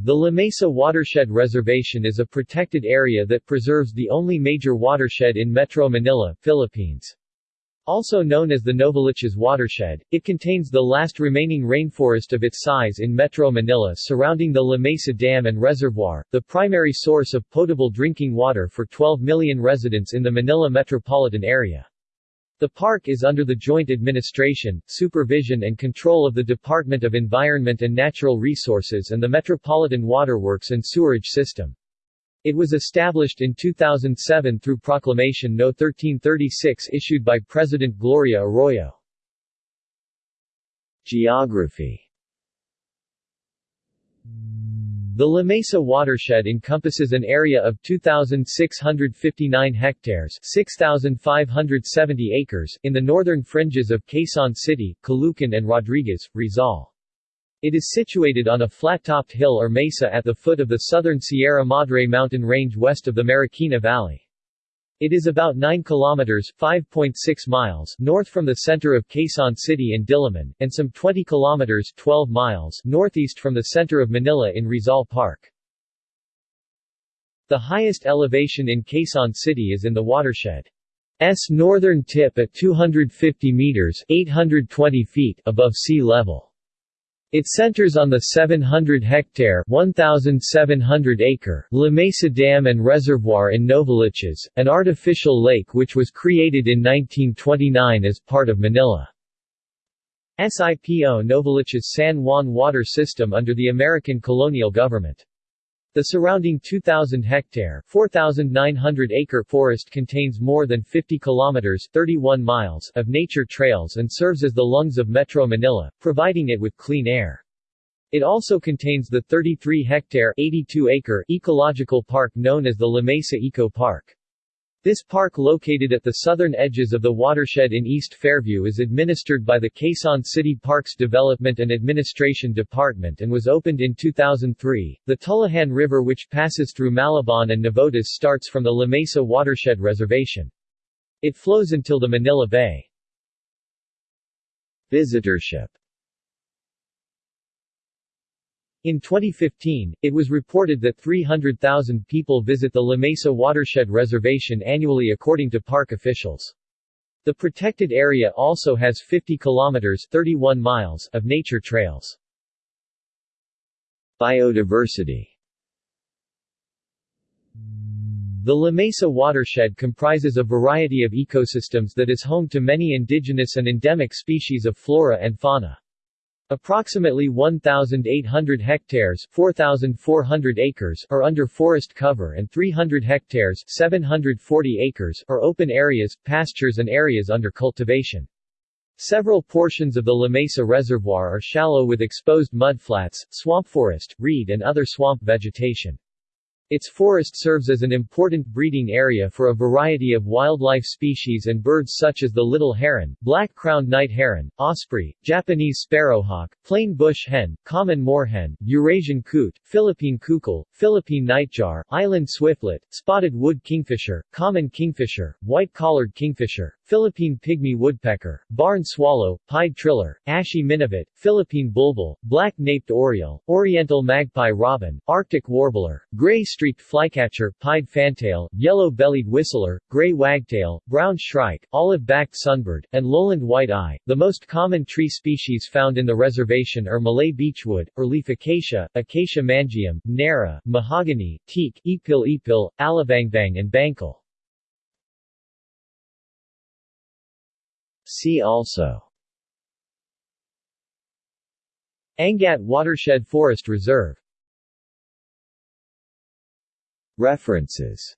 The La Mesa Watershed Reservation is a protected area that preserves the only major watershed in Metro Manila, Philippines. Also known as the Novaliches watershed, it contains the last remaining rainforest of its size in Metro Manila surrounding the La Mesa Dam and Reservoir, the primary source of potable drinking water for 12 million residents in the Manila metropolitan area. The park is under the joint administration, supervision and control of the Department of Environment and Natural Resources and the Metropolitan Waterworks and Sewerage System. It was established in 2007 through Proclamation No. 1336 issued by President Gloria Arroyo. Geography The La Mesa watershed encompasses an area of 2,659 hectares 6,570 acres in the northern fringes of Quezon City, Caloocan and Rodriguez, Rizal. It is situated on a flat-topped hill or mesa at the foot of the southern Sierra Madre mountain range west of the Marikina Valley. It is about 9 kilometers 5.6 miles north from the center of Quezon City in Diliman, and some 20 kilometers 12 miles northeast from the center of Manila in Rizal Park. The highest elevation in Quezon City is in the watershed. S northern tip at 250 meters 820 feet above sea level. It centers on the 700-hectare (1,700-acre) La Mesa Dam and Reservoir in Novaliches, an artificial lake which was created in 1929 as part of Manila's SIPO Novaliches San Juan water system under the American colonial government. The surrounding 2,000-hectare (4,900-acre) forest contains more than 50 kilometers (31 miles) of nature trails and serves as the lungs of Metro Manila, providing it with clean air. It also contains the 33-hectare (82-acre) ecological park known as the La Mesa Eco Park. This park located at the southern edges of the watershed in East Fairview is administered by the Quezon City Parks Development and Administration Department and was opened in 2003. The Tullahan River which passes through Malabon and Navotas starts from the La Mesa Watershed Reservation. It flows until the Manila Bay. Visitorship in 2015, it was reported that 300,000 people visit the La Mesa Watershed Reservation annually according to park officials. The protected area also has 50 kilometers 31 miles of nature trails. Biodiversity The La Mesa watershed comprises a variety of ecosystems that is home to many indigenous and endemic species of flora and fauna. Approximately 1,800 hectares 4,400 acres are under forest cover and 300 hectares 740 acres are open areas, pastures and areas under cultivation. Several portions of the La Mesa Reservoir are shallow with exposed mudflats, swamp forest, reed and other swamp vegetation. Its forest serves as an important breeding area for a variety of wildlife species and birds such as the little heron, black-crowned night heron, osprey, Japanese sparrowhawk, plain bush hen, common moorhen, Eurasian coot, Philippine coucal, Philippine nightjar, island swiftlet, spotted wood kingfisher, common kingfisher, white-collared kingfisher, Philippine pygmy woodpecker, barn swallow, pied triller, ashy minivet, Philippine bulbul, black-naped oriole, oriental magpie robin, arctic warbler, gray streaked flycatcher, pied fantail, yellow-bellied whistler, gray wagtail, brown shrike, olive-backed sunbird, and lowland white-eye. The most common tree species found in the reservation are Malay beechwood, earleaf acacia, Acacia mangium, narra, mahogany, teak, ipil ipil, alibangbang and bangkal. See also Angat Watershed Forest Reserve References